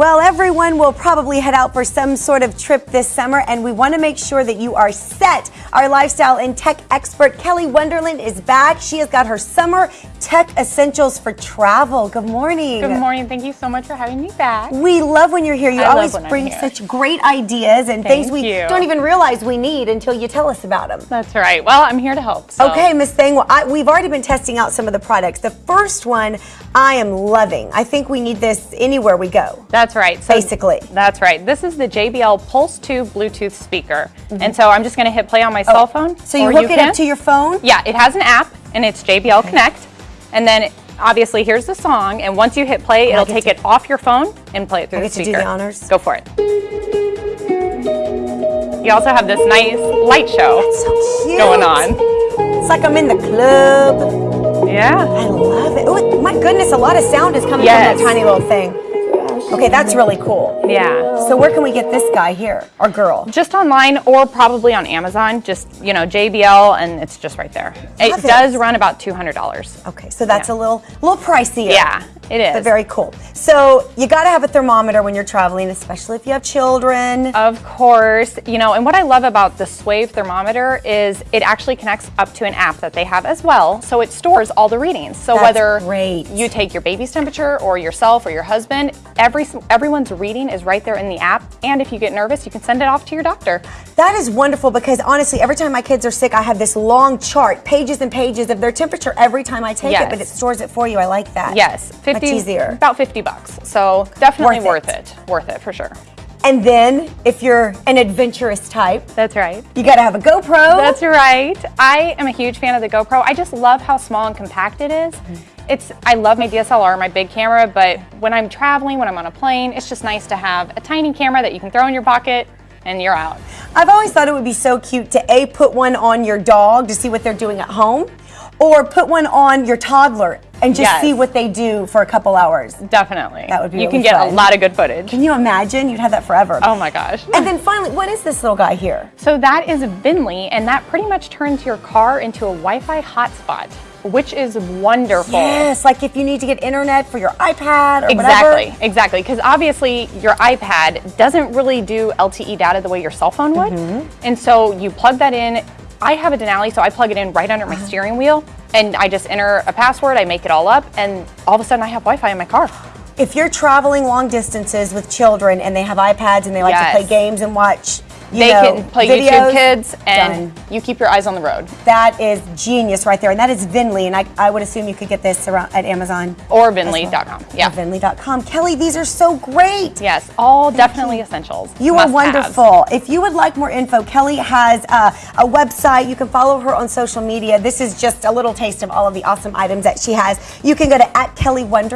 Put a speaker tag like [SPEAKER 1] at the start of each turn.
[SPEAKER 1] Well, everyone will probably head out for some sort of trip this summer, and we want to make sure that you are set. Our lifestyle and tech expert, Kelly Wonderland, is back. She has got her summer tech essentials for travel. Good morning.
[SPEAKER 2] Good morning. Thank you so much for having me back.
[SPEAKER 1] We love when you're here. You
[SPEAKER 2] I
[SPEAKER 1] always bring such great ideas and
[SPEAKER 2] Thank
[SPEAKER 1] things we
[SPEAKER 2] you.
[SPEAKER 1] don't even realize we need until you tell us about them.
[SPEAKER 2] That's right. Well, I'm here to help. so-
[SPEAKER 1] Okay, Miss Thing. well, I, we've already been testing out some of the products. The first one I am loving. I think we need this anywhere we go.
[SPEAKER 2] That's right. So
[SPEAKER 1] Basically.
[SPEAKER 2] That's right. This is the JBL Pulse 2 Bluetooth speaker. Mm-hmm. And so I'm just going to hit play on my oh, cell phone.
[SPEAKER 1] Oh, So you hook it
[SPEAKER 2] can.
[SPEAKER 1] up to your phone?
[SPEAKER 2] Yeah, it has an app and it's JBL Connect. And then obviously here's the song. And once you hit play, it'll take
[SPEAKER 1] to-
[SPEAKER 2] it off your phone and play it through
[SPEAKER 1] I
[SPEAKER 2] the
[SPEAKER 1] get to do
[SPEAKER 2] speaker.
[SPEAKER 1] the honors?
[SPEAKER 2] Go for it. You also have this nice light show
[SPEAKER 1] So
[SPEAKER 2] going on.
[SPEAKER 1] It's like I'm in the club.
[SPEAKER 2] Yeah.
[SPEAKER 1] I love it. Oh, my goodness, a lot of sound is coming
[SPEAKER 2] Yes.
[SPEAKER 1] from that tiny little thing. Okay, that's really cool.
[SPEAKER 2] Yeah.
[SPEAKER 1] So where can we get this guy here, or girl?
[SPEAKER 2] Just online or probably on Amazon. Just, you know, JBL and it's just right there. It
[SPEAKER 1] Love it.
[SPEAKER 2] does run about $200.
[SPEAKER 1] Okay, so that's
[SPEAKER 2] Yeah.
[SPEAKER 1] a little, little pricier.
[SPEAKER 2] Yeah, it is.
[SPEAKER 1] But very cool. So you got to have a thermometer when you're traveling, especially if you have children.
[SPEAKER 2] Of course, you know, and what I love about the Swaive thermometer is it actually connects up to an app that they have as well. So it stores all the readings. So
[SPEAKER 1] That's
[SPEAKER 2] whether
[SPEAKER 1] great.
[SPEAKER 2] you take your baby's temperature or yourself or your husband, every everyone's reading is right there in the app. And if you get nervous, you can send it off to your doctor.
[SPEAKER 1] That is wonderful because honestly, every time my kids are sick, I have this long chart, pages and pages of their temperature every time I take it, but it stores it for you. I like that.
[SPEAKER 2] Yes, 50
[SPEAKER 1] Much easier.
[SPEAKER 2] about 50 bucks. So definitely
[SPEAKER 1] Worth
[SPEAKER 2] worth,
[SPEAKER 1] it.
[SPEAKER 2] it. Worth it for sure.
[SPEAKER 1] And then if you're an adventurous type,
[SPEAKER 2] That's right.
[SPEAKER 1] you got to have a GoPro.
[SPEAKER 2] That's right. I am a huge fan of the GoPro. I just love how small and compact it is. Mm-hmm. It's I love my DSLR, my big camera, but when I'm traveling, when I'm on a plane, it's just nice to have a tiny camera that you can throw in your pocket and you're out.
[SPEAKER 1] I've always thought it would be so cute to A, put one on your dog to see what they're doing at home, or put one on your toddler and just
[SPEAKER 2] Yes.
[SPEAKER 1] see what they do for a couple hours.
[SPEAKER 2] Definitely.
[SPEAKER 1] That would be
[SPEAKER 2] You
[SPEAKER 1] really
[SPEAKER 2] can get
[SPEAKER 1] fun.
[SPEAKER 2] a lot of good footage.
[SPEAKER 1] Can you imagine? You'd have that forever.
[SPEAKER 2] Oh my gosh.
[SPEAKER 1] And then finally, what is this little guy here?
[SPEAKER 2] So that is Vinli, and that pretty much turns your car into a Wi-Fi hotspot, which is wonderful.
[SPEAKER 1] Yes, like if you need to get internet for your iPad or whatever.
[SPEAKER 2] Exactly, exactly. Because obviously your iPad doesn't really do LTE data the way your cell phone would.
[SPEAKER 1] Mm-hmm.
[SPEAKER 2] And so you plug that in. I have a Denali, so I plug it in right under my
[SPEAKER 1] Uh-huh.
[SPEAKER 2] steering wheel and I just enter a password, I make it all up, and all of a sudden I have Wi Fi in my car.
[SPEAKER 1] If you're traveling long distances with children and they have iPads and they like to play games and watch, you
[SPEAKER 2] they
[SPEAKER 1] know,
[SPEAKER 2] can play
[SPEAKER 1] videos,
[SPEAKER 2] YouTube Kids and
[SPEAKER 1] done.
[SPEAKER 2] you keep your eyes on the road.
[SPEAKER 1] That is genius right there, and that is Vinli, and I, I would assume you could get this around at Amazon.
[SPEAKER 2] Or Vinli.com.
[SPEAKER 1] Or
[SPEAKER 2] Yeah.
[SPEAKER 1] Vinli.com. Kelly, these are so great.
[SPEAKER 2] Yes, all definitely essentials.
[SPEAKER 1] You are wonderful. If you would like more info, Kelly has uh, a website. You can follow her on social media. This is just a little taste of all of the awesome items that she has. You can go to at Kelly Wonderland.